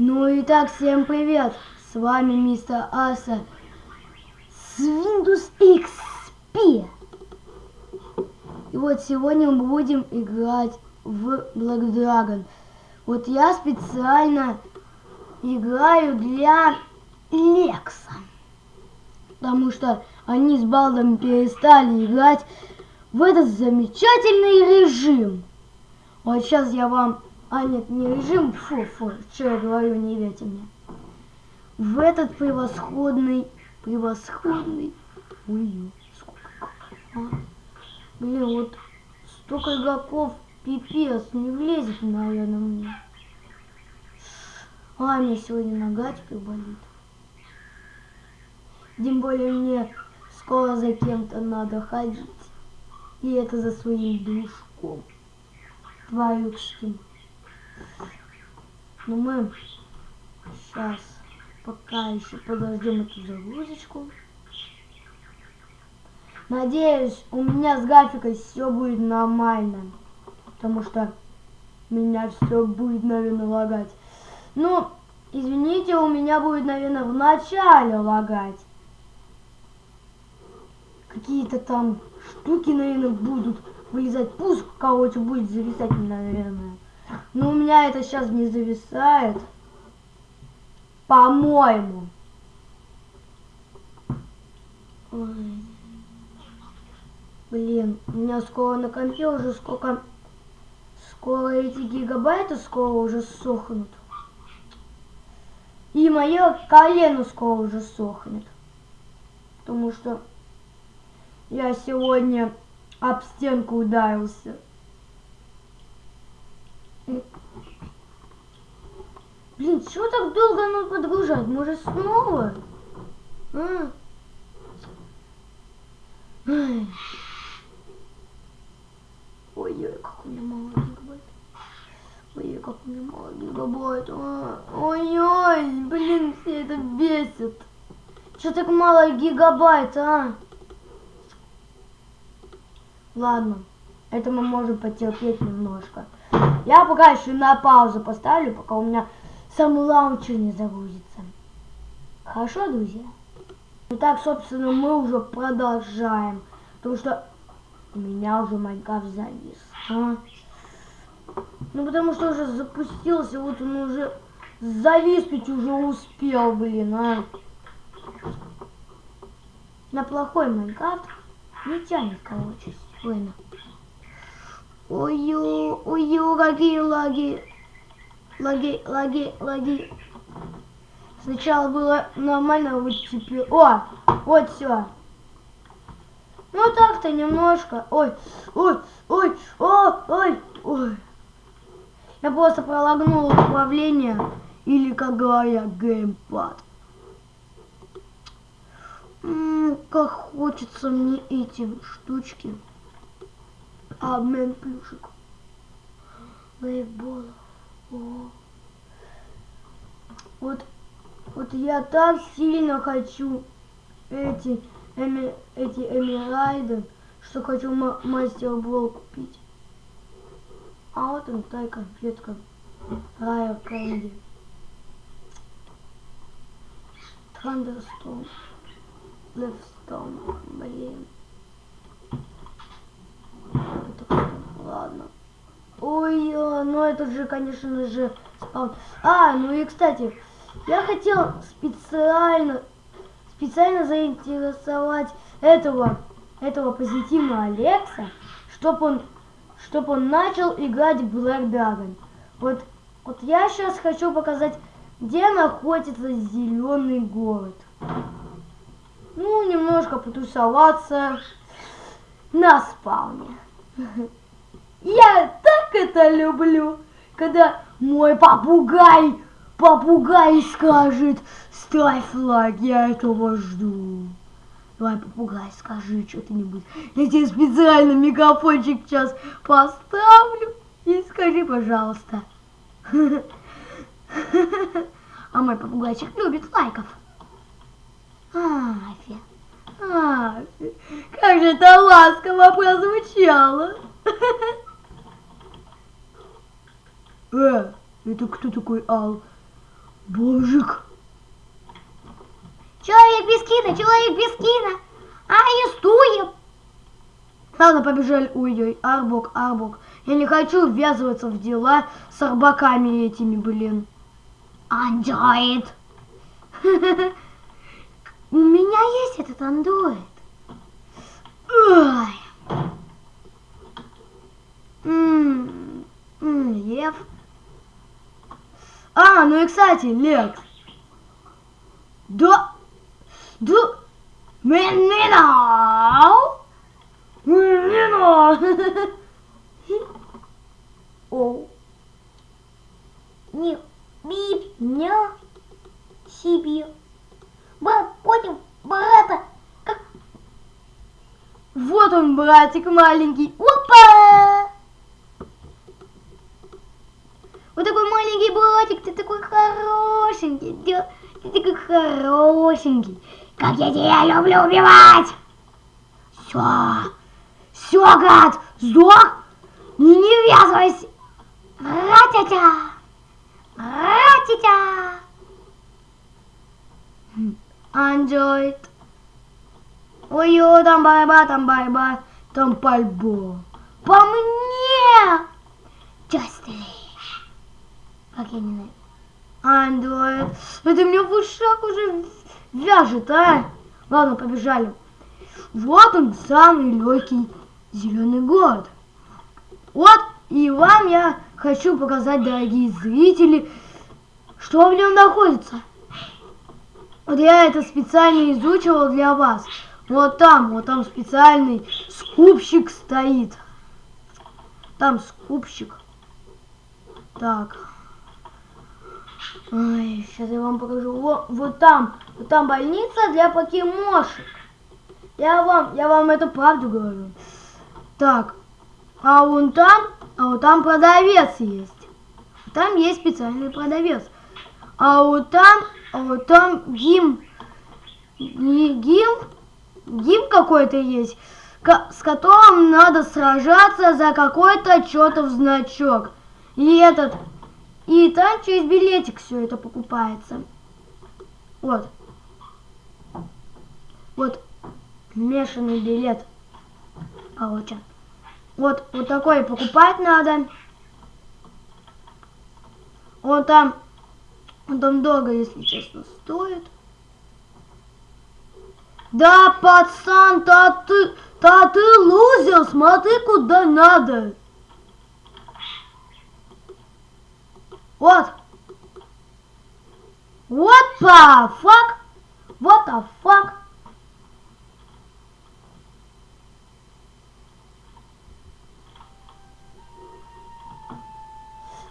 Ну и так, всем привет! С вами мистер Аса с Windows XP. И вот сегодня мы будем играть в Black Dragon. Вот я специально играю для Лекса. Потому что они с Балдом перестали играть в этот замечательный режим. Вот сейчас я вам а нет, не режим, фу, фу, что я говорю, не верьте мне. В этот превосходный, превосходный, ой, сколько, а? Блин, вот столько игроков, пипец, не влезет, наверное, мне. А, мне сегодня нога теперь болит. Тем более мне скоро за кем-то надо ходить. И это за своим дружком. Твоюшкин. Но мы сейчас пока еще подождем эту загрузочку. Надеюсь, у меня с графикой все будет нормально. Потому что меня все будет, наверное, лагать. Ну, извините, у меня будет, наверное, в начале лагать. Какие-то там штуки, наверное, будут вылезать. Пуск, короче, будет зависать, наверное. Но у меня это сейчас не зависает. По-моему. Блин, у меня скоро на компе уже сколько... Скоро эти гигабайты скоро уже сохнут. И мое колено скоро уже сохнет. Потому что я сегодня об стенку ударился. Блин, чего так долго оно подгружать? Может снова? А? Ой-ой, как у меня мало гигабайт. Ой, как у меня мало гигабайт. А? Ой-ой, блин, все это бесит. Что так мало гигабайт, а? Ладно, это мы можем потерпеть немножко. Я пока еще на паузу поставлю, пока у меня сам лаунчер не загрузится. Хорошо, друзья? Итак, собственно, мы уже продолжаем. Потому что у меня уже Майнкрафт завис. А? Ну, потому что уже запустился, вот он уже зависнуть уже успел, блин, а. На плохой Майнкрафт не тянет, короче, сильно. Ой-ё, ой-ё, какие лаги. Лаги, лаги, лаги. Сначала было нормально, вот теперь... О, вот все. Ну так-то немножко. Ой, ой, ой, ой, ой, ой. Я просто пролагнул управление, или, как говорят, геймпад. М -м, как хочется мне эти штучки. Обмен плюшек. Бейсбола. Вот, вот я так сильно хочу эти, эми, эти эмирайды, что хочу мастер бол купить. А вот он, та конфетка. Райер Кэнди. Thunderstorm. Левстон. Блин. Ладно. Ой, ну это же, конечно же, спаун. А, ну и, кстати, я хотел специально, специально заинтересовать этого, этого позитивного Алекса, чтобы он, чтобы он начал играть в Black Dragon. Вот, вот я сейчас хочу показать, где находится зеленый город. Ну, немножко потусоваться на спауне. Я так это люблю, когда мой попугай, попугай скажет, ставь лайк, я этого жду. Давай, попугай, скажи что-нибудь. Я тебе специально мегафончик сейчас поставлю. И скажи, пожалуйста. А мой попугайчик любит лайков. Афи. Афи. Как же это ласково прозвучало. Э, это кто такой Ал? Божик. Человек без кина, человек без кина. Арестуем. Ладно, побежали. Ой-ой, Арбок, Арбок. Я не хочу ввязываться в дела с арбаками этими, блин. Андроид. У меня есть этот андроид. Ой. Лев. А, ну и кстати, Лекс. Да. Да. Мининау. Мининау. О. Не. Бибня. Себе. Брат, понял, брата. Как... Вот он, братик маленький. Опа! Вот такой маленький братик, ты такой хорошенький, ты такой хорошенький. Как я тебя люблю убивать! Все, все, гад, сдох, не, не ввязывайся. Ратятя, ратятя. Андроид. Ой-ой, там борьба, там борьба, там пальбо. По мне! Justly. Как я не знаю. Андроид. Это меня в ушах уже вяжет, а? Ладно, побежали. Вот он, самый легкий зеленый город. Вот, и вам я хочу показать, дорогие зрители, что в нем находится. Вот я это специально изучивал для вас. Вот там, вот там специальный скупщик стоит. Там скупщик. Так. Ой, сейчас я вам покажу. Вот, вот там, вот там больница для покемошек. Я вам, я вам это правду говорю. Так, а вон там, а вот там продавец есть. Там есть специальный продавец. А вот там, а вот там гим, гим, гим какой-то есть, с которым надо сражаться за какой-то чертов значок. И этот и там через билетик все это покупается. Вот. Вот. Мешанный билет. Получен. Вот, вот такой покупать надо. Он там, он там дорого, если честно, стоит. Да, пацан, та ты, та ты лузер, смотри куда надо. Вот. What the fuck? What the fuck?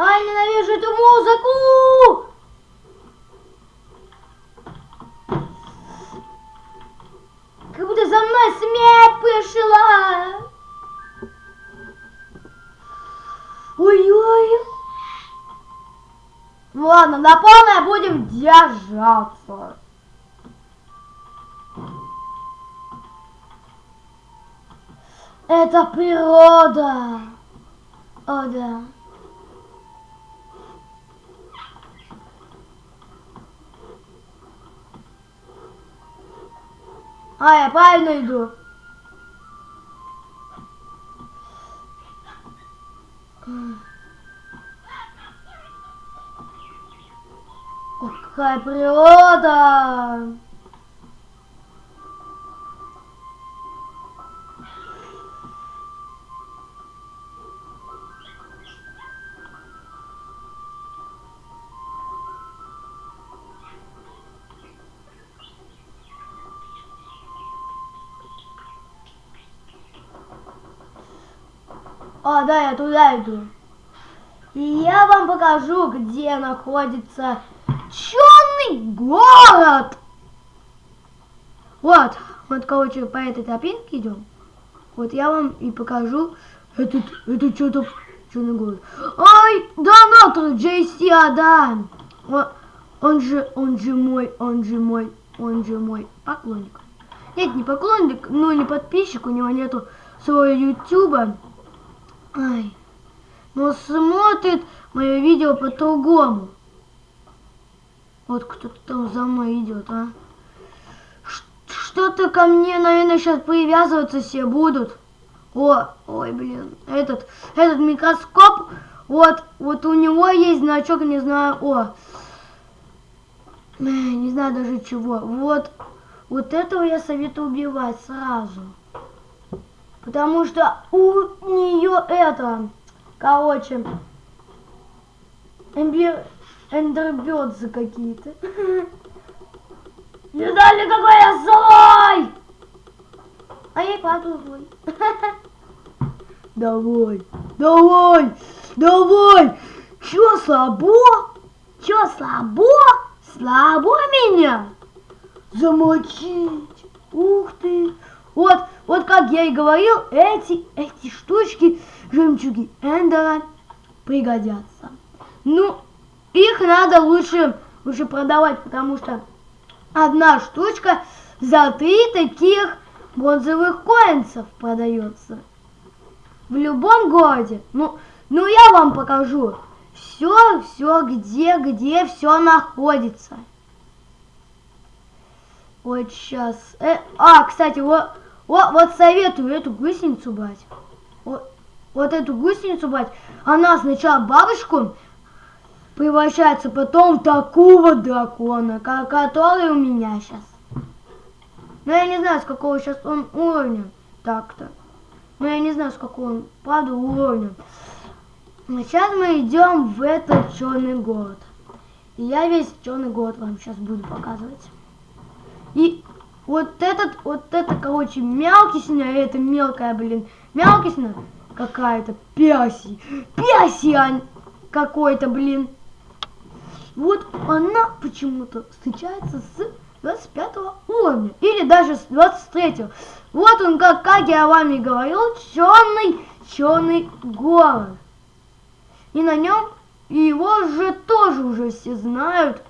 Ай, ненавижу эту музыку! Как будто за мной смерть пришла! Ой-ой! Ну ладно, на полное будем держаться. Это природа. О, да. А, я правильно иду. Mm. Какая природа! А, да, я туда иду. И я вам покажу, где находится Черный город! Вот, вот, короче, по этой тропинке идем. Вот я вам и покажу этот, это что-то черный город. Ай, донатор JC Адам. Он, он же, он же мой, он же мой, он же мой поклонник. Нет, не поклонник, но не подписчик, у него нету своего ютуба. Ай, но смотрит мое видео по-другому. Вот кто-то там за мной идет, а. Что-то ко мне, наверное, сейчас привязываться все будут. О, ой, блин, этот, этот микроскоп, вот, вот у него есть значок, не знаю, о, не знаю даже чего. Вот, вот этого я советую убивать сразу. Потому что у нее это, короче, эмбир, эндербёдзы какие-то. Не знали, какой я злой! А я и правда злой. Давай, давай, давай! Чё слабо? Чё слабо? Слабо меня? Замочить. Ух ты. Вот, вот как я и говорил, эти, эти штучки, жемчуги Эндера пригодятся. Ну, их надо лучше, лучше продавать, потому что одна штучка за три таких бронзовых коинцев продается. В любом городе. Ну, ну я вам покажу. Все, все, где, где все находится. Вот сейчас. Э, а, кстати, вот, вот, вот советую эту гусеницу брать. Вот, вот эту гусеницу брать. Она сначала бабушку превращается потом в такого дракона, который у меня сейчас. Но я не знаю, с какого сейчас он уровня. Так-то. Но я не знаю, с какого он, правда, уровня. Сейчас мы идем в этот черный город. И я весь черный город вам сейчас буду показывать. И вот этот, вот это, короче, мелкисня, это мелкая, блин, мелкисня какая-то, пяси, пяси какой-то, блин. Вот она почему-то встречается с 25 уровня. Или даже с 23 -го. Вот он, как, как я вам и говорил, черный, черный город. И на нем его же тоже уже все знают.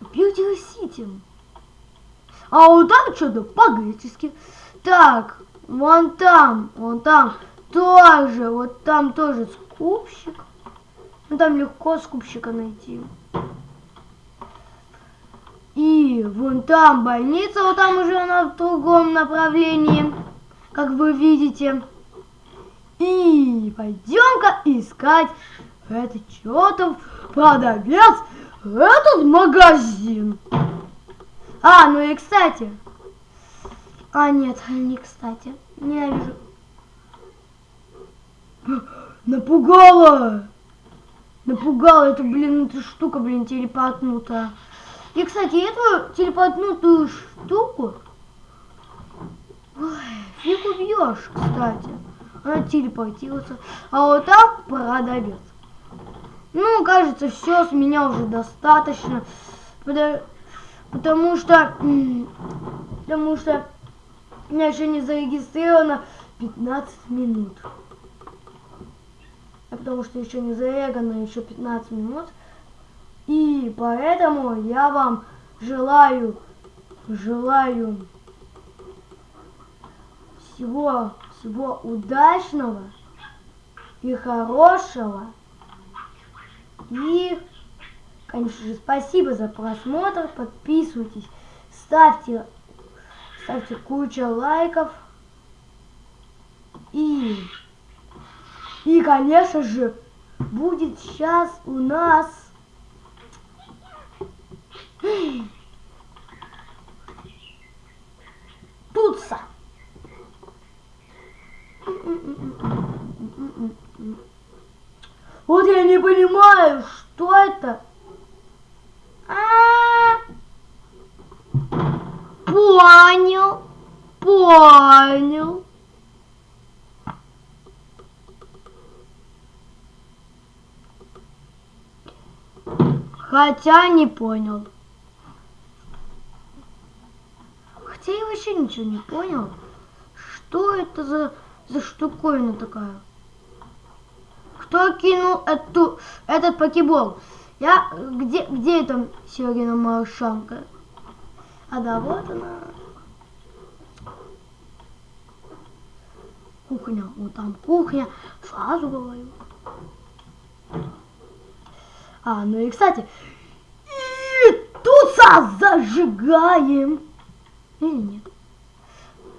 Beauty City. А вот там что-то по-гречески. Так, вон там, вон там тоже, вот там тоже скупщик. Ну там легко скупщика найти. И вон там больница, вот там уже она в другом направлении, как вы видите. И пойдем-ка искать этот чертов продавец, этот магазин. А, ну и кстати. А, нет, не кстати. Ненавижу. Напугала! Напугала, это, блин, эта штука, блин, телепортнутая. И, кстати, эту телепортнутую штуку ой, фиг убьешь, кстати. Она телепортируется. А вот так продавец. Ну, кажется, все с меня уже достаточно. Потому что... Потому что у меня еще не зарегистрировано 15 минут. Потому что еще не зарегано еще 15 минут. И поэтому я вам желаю, желаю всего, всего удачного и хорошего. И, конечно же, спасибо за просмотр. Подписывайтесь, ставьте, ставьте кучу лайков. И, и, конечно же, будет сейчас у нас Туца. Вот я не понимаю, что это? А -а -а. Понял, понял. Хотя не понял. Хотя я вообще ничего не понял. Что это за, за штуковина такая? Кто кинул эту, этот покебол? Я... Где, где эта Серегина Маршанка? А да, вот она. Кухня. Вот там кухня. Сразу говорю. А, ну и кстати, и туса зажигаем. Или нет?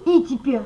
И теперь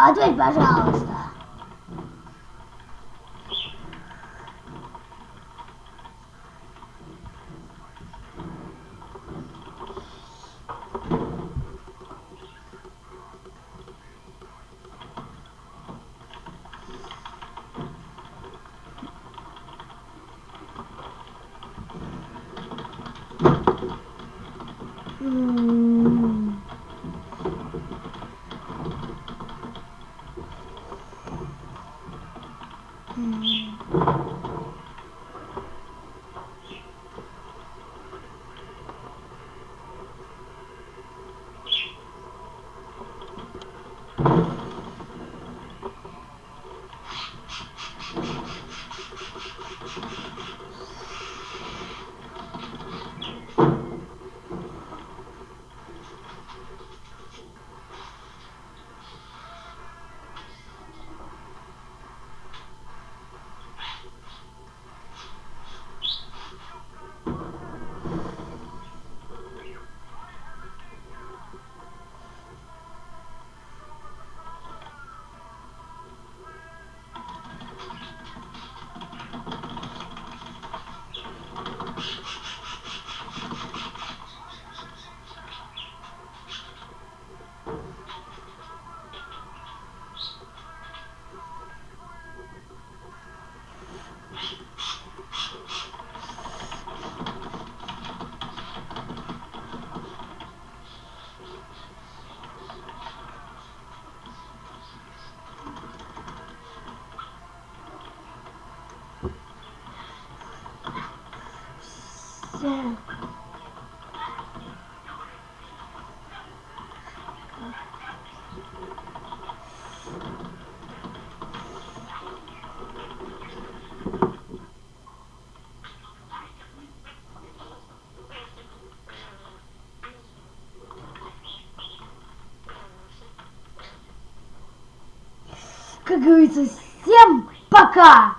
Ответь, пожалуйста. Всё. Как говорится, всем пока!